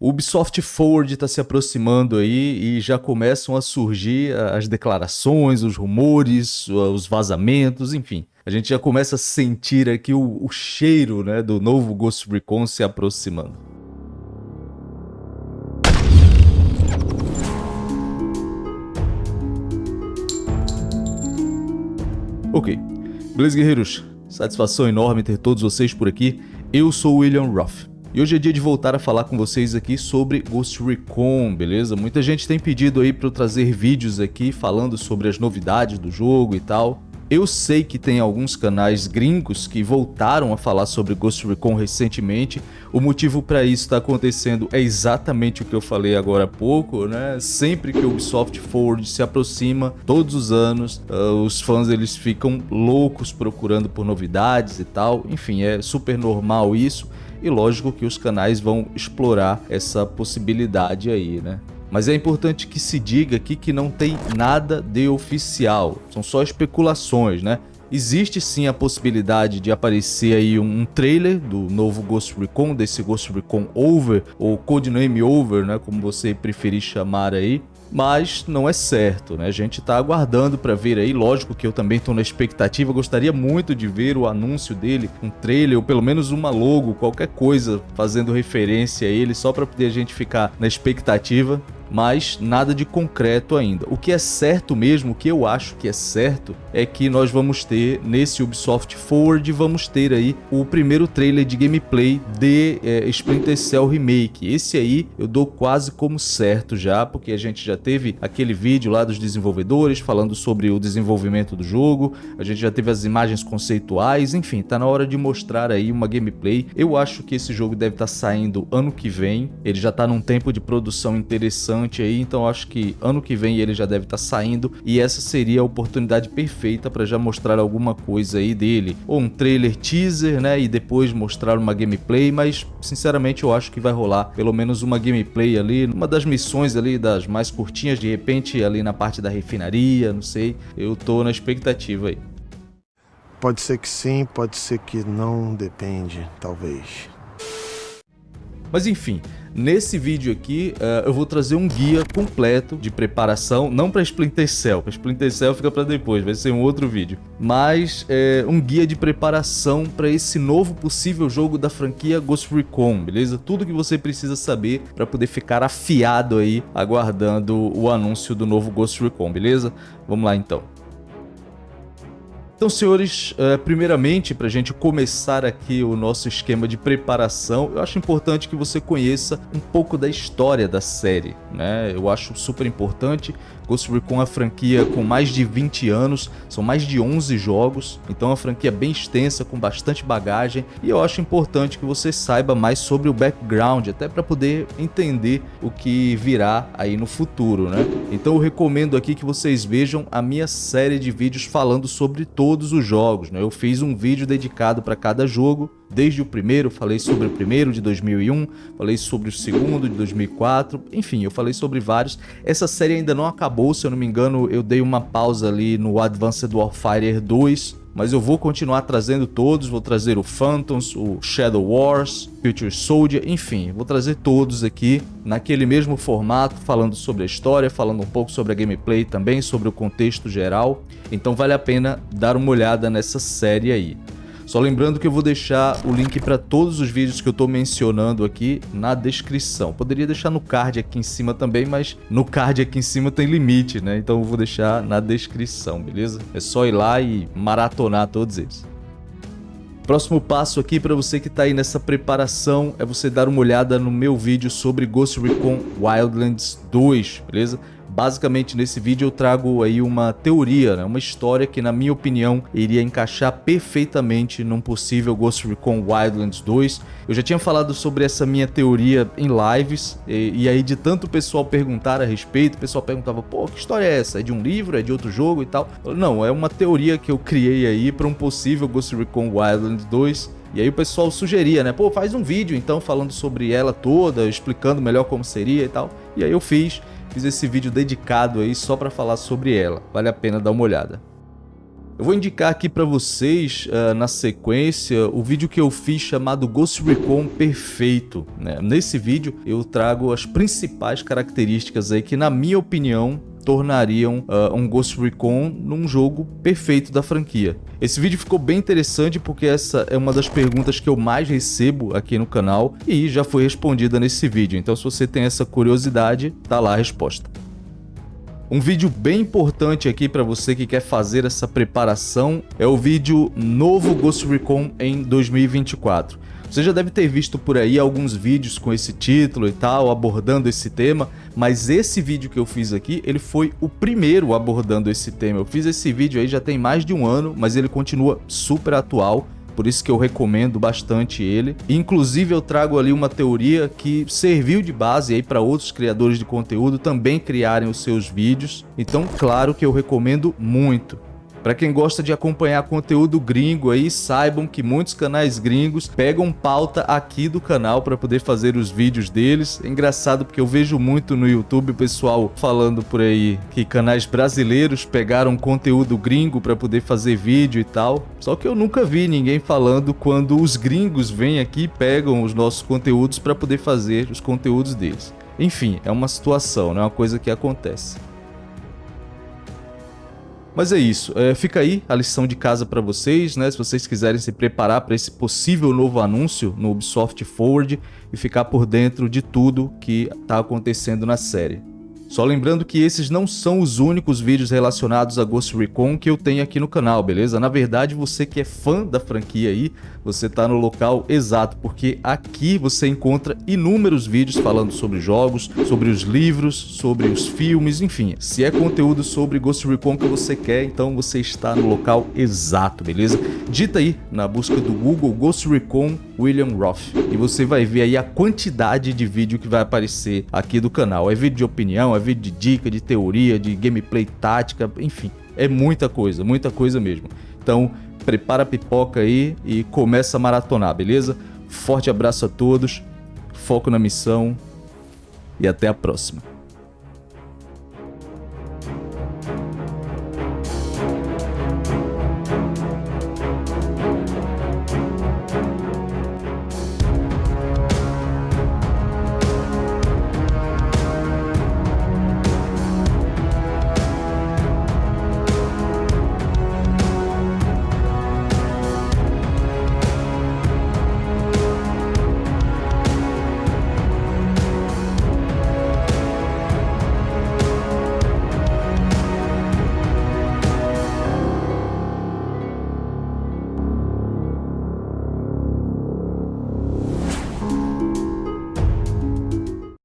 O Ubisoft Forward está se aproximando aí e já começam a surgir as declarações, os rumores, os vazamentos, enfim. A gente já começa a sentir aqui o, o cheiro né, do novo Ghost Recon se aproximando. Ok. Beleza, guerreiros? Satisfação enorme ter todos vocês por aqui. Eu sou o William Ruff. E hoje é dia de voltar a falar com vocês aqui sobre Ghost Recon, beleza? Muita gente tem pedido aí para eu trazer vídeos aqui falando sobre as novidades do jogo e tal. Eu sei que tem alguns canais gringos que voltaram a falar sobre Ghost Recon recentemente. O motivo para isso está acontecendo é exatamente o que eu falei agora há pouco, né? Sempre que o Ubisoft Forward se aproxima, todos os anos, uh, os fãs eles ficam loucos procurando por novidades e tal. Enfim, é super normal isso e lógico que os canais vão explorar essa possibilidade aí, né? Mas é importante que se diga aqui que não tem nada de oficial, são só especulações, né? Existe sim a possibilidade de aparecer aí um trailer do novo Ghost Recon, desse Ghost Recon Over, ou Codename Over, né, como você preferir chamar aí mas não é certo, né? A gente tá aguardando para ver aí, lógico que eu também tô na expectativa, gostaria muito de ver o anúncio dele, um trailer ou pelo menos uma logo, qualquer coisa fazendo referência a ele, só para poder a gente ficar na expectativa mas nada de concreto ainda. O que é certo mesmo, o que eu acho que é certo, é que nós vamos ter nesse Ubisoft Forward, vamos ter aí o primeiro trailer de gameplay de é, Splinter Cell Remake. Esse aí eu dou quase como certo já, porque a gente já teve aquele vídeo lá dos desenvolvedores falando sobre o desenvolvimento do jogo, a gente já teve as imagens conceituais, enfim, tá na hora de mostrar aí uma gameplay. Eu acho que esse jogo deve estar tá saindo ano que vem, ele já tá num tempo de produção interessante bastante aí, então acho que ano que vem ele já deve estar tá saindo e essa seria a oportunidade perfeita para já mostrar alguma coisa aí dele, ou um trailer teaser, né, e depois mostrar uma gameplay, mas sinceramente eu acho que vai rolar pelo menos uma gameplay ali, uma das missões ali das mais curtinhas, de repente ali na parte da refinaria, não sei, eu tô na expectativa aí. Pode ser que sim, pode ser que não, depende, talvez. Mas enfim, nesse vídeo aqui uh, eu vou trazer um guia completo de preparação, não para Splinter Cell, para Splinter Cell fica para depois, vai ser um outro vídeo, mas é, um guia de preparação para esse novo possível jogo da franquia Ghost Recon, beleza? Tudo que você precisa saber para poder ficar afiado aí, aguardando o anúncio do novo Ghost Recon, beleza? Vamos lá então. Então, senhores, uh, primeiramente, para a gente começar aqui o nosso esquema de preparação, eu acho importante que você conheça um pouco da história da série. Né? Eu acho super importante Ghost Recon é uma franquia com mais de 20 anos, são mais de 11 jogos, então é uma franquia bem extensa, com bastante bagagem, e eu acho importante que você saiba mais sobre o background, até para poder entender o que virá aí no futuro, né? Então eu recomendo aqui que vocês vejam a minha série de vídeos falando sobre todos os jogos, né? Eu fiz um vídeo dedicado para cada jogo, Desde o primeiro, falei sobre o primeiro de 2001, falei sobre o segundo de 2004, enfim, eu falei sobre vários. Essa série ainda não acabou, se eu não me engano, eu dei uma pausa ali no Advanced Warfighter 2, mas eu vou continuar trazendo todos, vou trazer o Phantoms, o Shadow Wars, Future Soldier, enfim, vou trazer todos aqui naquele mesmo formato, falando sobre a história, falando um pouco sobre a gameplay também, sobre o contexto geral, então vale a pena dar uma olhada nessa série aí. Só lembrando que eu vou deixar o link para todos os vídeos que eu estou mencionando aqui na descrição. Poderia deixar no card aqui em cima também, mas no card aqui em cima tem limite, né? Então eu vou deixar na descrição, beleza? É só ir lá e maratonar todos eles. Próximo passo aqui para você que está aí nessa preparação é você dar uma olhada no meu vídeo sobre Ghost Recon Wildlands 2, beleza? Basicamente nesse vídeo eu trago aí uma teoria, né? uma história que na minha opinião iria encaixar perfeitamente num possível Ghost Recon Wildlands 2. Eu já tinha falado sobre essa minha teoria em lives e, e aí de tanto pessoal perguntar a respeito, o pessoal perguntava, pô, que história é essa? É de um livro? É de outro jogo e tal? Não, é uma teoria que eu criei aí para um possível Ghost Recon Wildlands 2 e aí o pessoal sugeria, né? Pô, faz um vídeo então falando sobre ela toda, explicando melhor como seria e tal. E aí eu fiz. Fiz esse vídeo dedicado aí só para falar sobre ela, vale a pena dar uma olhada. Eu vou indicar aqui para vocês, uh, na sequência, o vídeo que eu fiz chamado Ghost Recon Perfeito. Né? Nesse vídeo eu trago as principais características aí que, na minha opinião, tornariam uh, um Ghost Recon num jogo perfeito da franquia. Esse vídeo ficou bem interessante porque essa é uma das perguntas que eu mais recebo aqui no canal e já foi respondida nesse vídeo, então se você tem essa curiosidade, tá lá a resposta. Um vídeo bem importante aqui para você que quer fazer essa preparação é o vídeo Novo Ghost Recon em 2024. Você já deve ter visto por aí alguns vídeos com esse título e tal, abordando esse tema, mas esse vídeo que eu fiz aqui, ele foi o primeiro abordando esse tema. Eu fiz esse vídeo aí já tem mais de um ano, mas ele continua super atual por isso que eu recomendo bastante ele. Inclusive eu trago ali uma teoria que serviu de base aí para outros criadores de conteúdo também criarem os seus vídeos. Então, claro que eu recomendo muito. Para quem gosta de acompanhar conteúdo gringo aí, saibam que muitos canais gringos pegam pauta aqui do canal para poder fazer os vídeos deles. É engraçado porque eu vejo muito no YouTube pessoal falando por aí que canais brasileiros pegaram conteúdo gringo para poder fazer vídeo e tal. Só que eu nunca vi ninguém falando quando os gringos vêm aqui e pegam os nossos conteúdos para poder fazer os conteúdos deles. Enfim, é uma situação, não é uma coisa que acontece. Mas é isso, é, fica aí a lição de casa para vocês, né? Se vocês quiserem se preparar para esse possível novo anúncio no Ubisoft Forward e ficar por dentro de tudo que está acontecendo na série. Só lembrando que esses não são os únicos vídeos relacionados a Ghost Recon que eu tenho aqui no canal, beleza? Na verdade, você que é fã da franquia aí, você está no local exato, porque aqui você encontra inúmeros vídeos falando sobre jogos, sobre os livros, sobre os filmes, enfim. Se é conteúdo sobre Ghost Recon que você quer, então você está no local exato, beleza? Dita aí na busca do Google Ghost Recon William Roth e você vai ver aí a quantidade de vídeo que vai aparecer aqui do canal. É vídeo de opinião, é vídeo de dica, de teoria, de gameplay tática, enfim, é muita coisa, muita coisa mesmo. Então, prepara a pipoca aí e começa a maratonar, beleza? Forte abraço a todos, foco na missão e até a próxima.